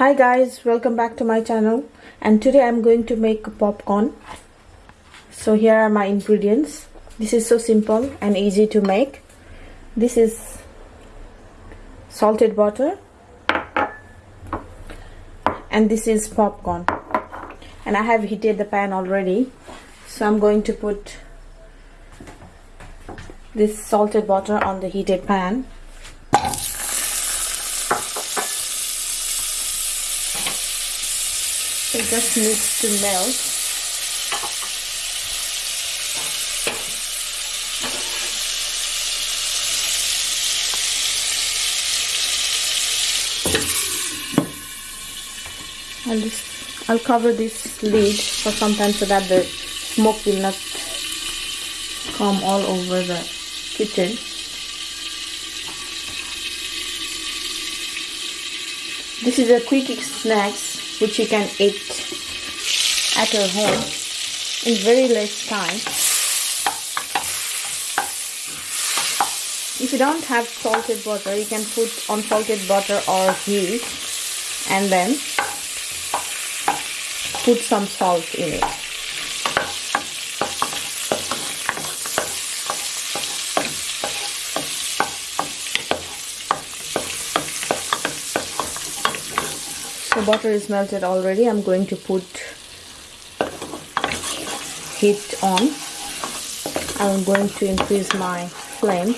hi guys welcome back to my channel. And today i'm going to make popcorn. So here are my ingredients. This is so simple and easy to make. This is salted butter. And this is popcorn. And I have heated the pan already. So I'm going to put this salted butter on the heated pan just needs to melt I'll just I'll cover this lid for some time so that the smoke will not come all over the kitchen. This is a quick snacks which you can eat at your home in very less time if you don't have salted butter you can put unsalted butter or ghee and then put some salt in it. So butter is melted already. I'm going to put heat on. I'm going to increase my flame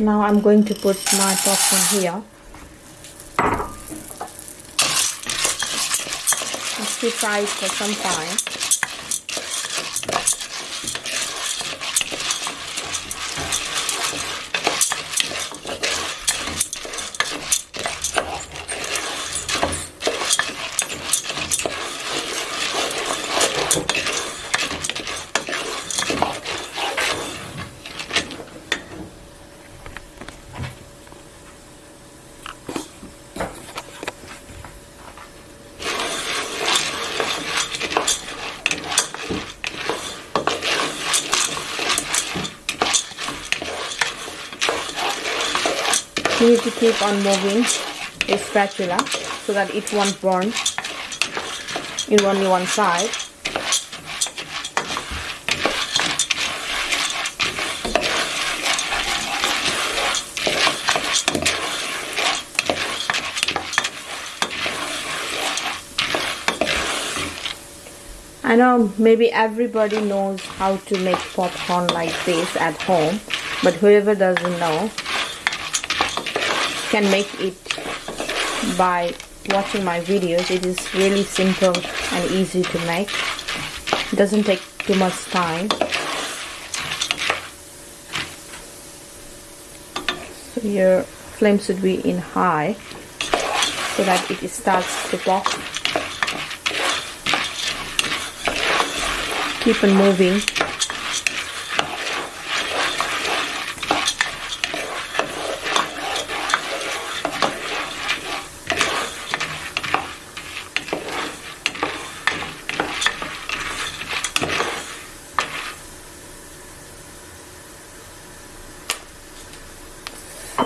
so now I'm going to put my popcorn here. Let's fry it for some time need to keep on moving a spatula so that it won't burn in only one side. I know maybe everybody knows how to make popcorn like this at home but whoever doesn't know can make it by watching my videos. It is really simple and easy to make. It doesn't take too much time. So your flame should be in high so that it starts to pop. Keep on moving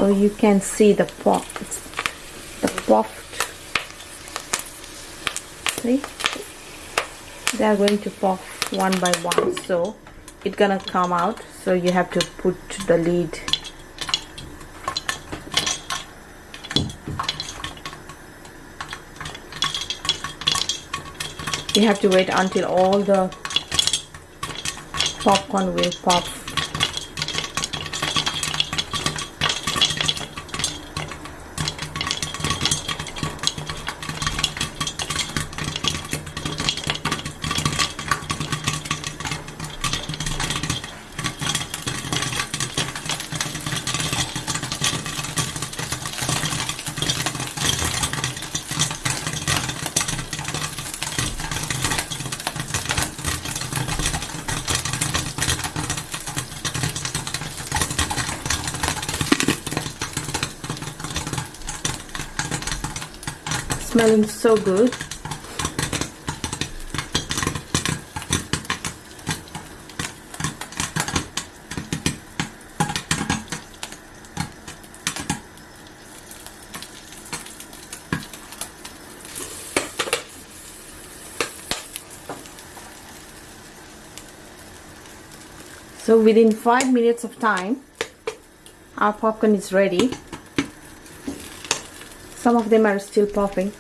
so you can see the pop the puffed see? They are going to pop one by one. So it's gonna come out. So you have to put the lid you have to wait until all the popcorn will pop smelling so good. So within five minutes of time our popcorn is ready. Some of them are still popping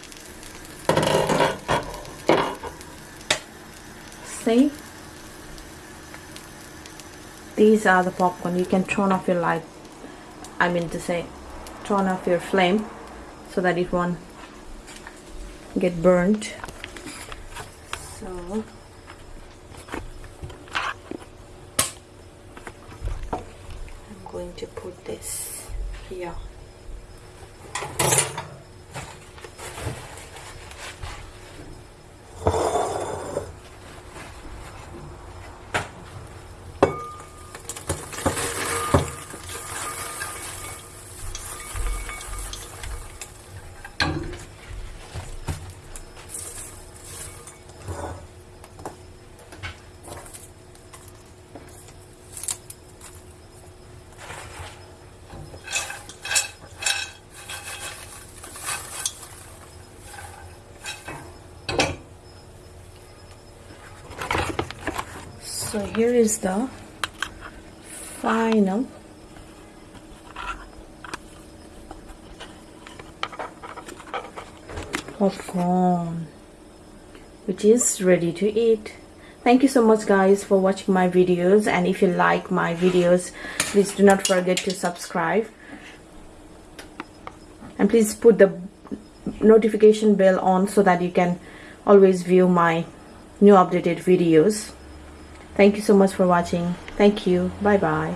see? These are the popcorn. You can turn off your light I mean to say turn off your flame so that it won't get burnt. So I'm going to put this here so here is the final popcorn which is ready to eat. Thank you so much guys for watching my videos. And if you like my videos please do not forget to subscribe. And please put the notification bell on so that you can always view my new updated videos Thank you so much for watching. Thank you. Bye bye.